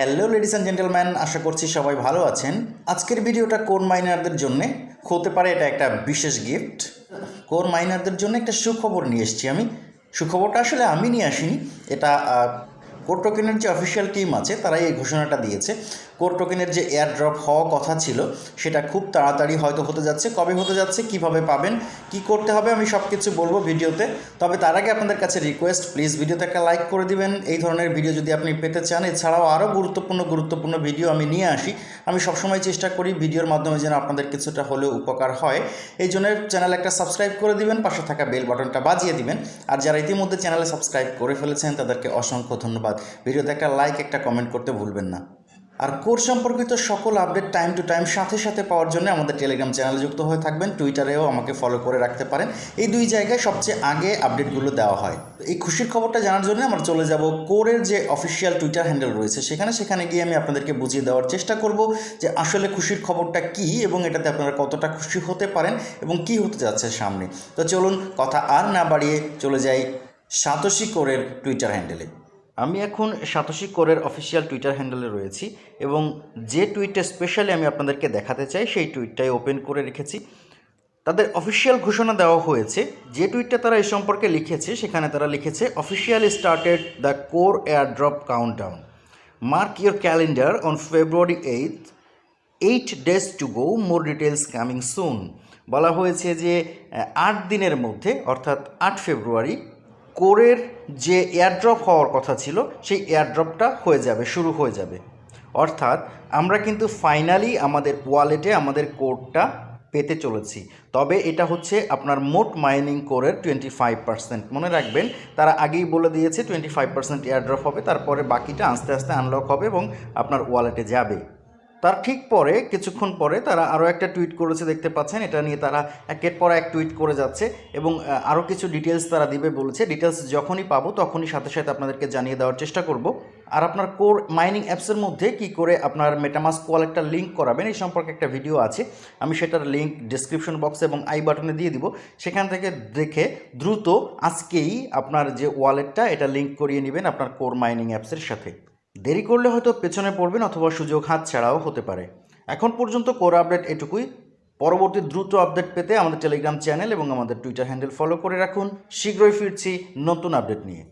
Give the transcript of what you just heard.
Hello ladies and gentleman আশা করছি সবাই ভালো আছেন। আজকের ভিডিওটা কোন মাইনারদের জন্য? হতে পারে এটা একটা বিশেষ গিফট কোন মাইনারদের জন্য? একটা সুখবর নিয়ে এসেছি আমি। সুখবরটা আসলে আমি নিয়ে আসিনি। এটা কোর টোকেনের যে অফিসিয়াল টিম আছে, তারাই এই ঘোষণাটা দিয়েছে। কোর টোকেনের যে এয়ার ড্রপ হওয়া কথা ছিল, সেটা খুব তাড়াতাড়ি হয়তো হতে যাচ্ছে। কবে হতে যাচ্ছে, কীভাবে পাবেন, কি করতে হবে, আমি সব কিছু বলব ভিডিওতে। তবে তার আগে আপনাদের কাছে রিকোয়েস্ট প্লিজ ভিডিওতে একটা লাইক করে দিবেন। এই ধরনের ভিডিও যদি আপনি পেতে চান, এছাড়াও আরও গুরুত্বপূর্ণ গুরুত্বপূর্ণ ভিডিও আমি নিয়ে আসি। আমি সবসময় চেষ্টা করি ভিডিওর মাধ্যমে যেন আপনাদের কিছুটা হলেও উপকার হয়। এই জন্য চ্যানেল একটা সাবস্ক্রাইব করে দিবেন, পাশে থাকা বেল বাটনটা বাজিয়ে দিবেন। আর যারা ইতিমধ্যে চ্যানেলে সাবস্ক্রাইব করে ফেলেছেন, তাদেরকে অসংখ্য ধন্যবাদ। ভিডিওতে একটা লাইক একটা কমেন্ট করতে ভুলবেন না। আর কোর্স সম্পর্কিত সকল আপডেট টাইম টু টাইম সাথে সাথে পাওয়ার জন্য আমাদের টেলিগ্রাম চ্যানেলে যুক্ত হয়ে থাকবেন। টুইটারেও আমাকে ফলো করে রাখতে পারেন। এই দুই জায়গায় সবচেয়ে আগে আপডেটগুলো দেওয়া হয়। এই খুশির খবরটা জানার জন্য আমরা চলে যাব কোরের যে অফিসিয়াল টুইটার হ্যান্ডেল রয়েছে সেখানে। সেখানে গিয়ে আমি আপনাদেরকে বুঝিয়ে দেওয়ার চেষ্টা করব যে আসলে খুশির খবরটা কি এবং এটাতে আপনারা কতটা খুশি হতে পারেন এবং কি হতে যাচ্ছে সামনে। তো চলুন কথা আর না বাড়িয়ে চলে যাই সাতোশি কোরের টুইটার হ্যান্ডেলে আমি এখন সাতোশি কোরের অফিসিয়াল টুইটার হ্যান্ডেলে রয়েছি এবং যে টুইটটা স্পেশালি আমি আপনাদেরকে দেখাতে চাই, সেই টুইটটাই ওপেন করে রেখেছি। তাদের অফিসিয়াল ঘোষণা দেওয়া হয়েছে, যে টুইটটা তারা এ সম্পর্কে লিখেছে, সেখানে তারা লিখেছে officially started the Core airdrop countdown mark your calendar on February eighth eight days to go more details coming soon বলা হয়েছে যে আট দিনের মধ্যে, অর্থাৎ আট ফেব্রুয়ারি কোরের যে এয়ারড্রপ হওয়ার কথা ছিল, সেই এয়ারড্রপটা হয়ে যাবে, শুরু হয়ে যাবে। অর্থাৎ আমরা কিন্তু ফাইনালি আমাদের ওয়ালেটে আমাদের কোডটা পেতে চলেছি। তবে এটা হচ্ছে আপনার মোট মাইনিং কোরের টোয়েন্টি ফাইভ পার্সেন্ট মনে রাখবেন, তারা আগেই বলে দিয়েছে টোয়েন্টি ফাইভ পার্সেন্ট এয়ারড্রপ হবে, তারপরে বাকিটা আস্তে আস্তে আনলক হবে এবং আপনার ওয়ালেটে যাবে। তার ঠিক পরে, কিছুক্ষণ পরে তারা আরও একটা টুইট করেছে দেখতে পাচ্ছেন। এটা নিয়ে তারা একের পর এক টুইট করে যাচ্ছে এবং আরও কিছু ডিটেলস তারা দিবে বলেছে। ডিটেলস যখনই পাবো, তখনই সাথে সাথে আপনাদেরকে জানিয়ে দেওয়ার চেষ্টা করব। আর আপনার কোর মাইনিং অ্যাপসের মধ্যে কি করে আপনার মেটামাস্ক ওয়ালেটটা লিঙ্ক করাবেন, এই সম্পর্কে একটা ভিডিও আছে। আমি সেটার লিঙ্ক ডিসক্রিপশন বক্সে এবং আই বাটনে দিয়ে দিব। সেখান থেকে দেখে দ্রুত আজকেই আপনার যে ওয়ালেটটা এটা লিঙ্ক করিয়ে নেবেন আপনার কোর মাইনিং অ্যাপসের সাথে। দেরি করলে হয়তো পেছনে পড়বেন অথবা সুযোগ হাত ছাড়াও হতে পারে। এখন পর্যন্ত কোর আপডেট এটুকুই। পরবর্তী দ্রুত আপডেট পেতে আমাদের টেলিগ্রাম চ্যানেল এবং আমাদের টুইটার হ্যান্ডেল ফলো করে রাখুন। শীঘ্রই ফিরছি নতুন আপডেট নিয়ে।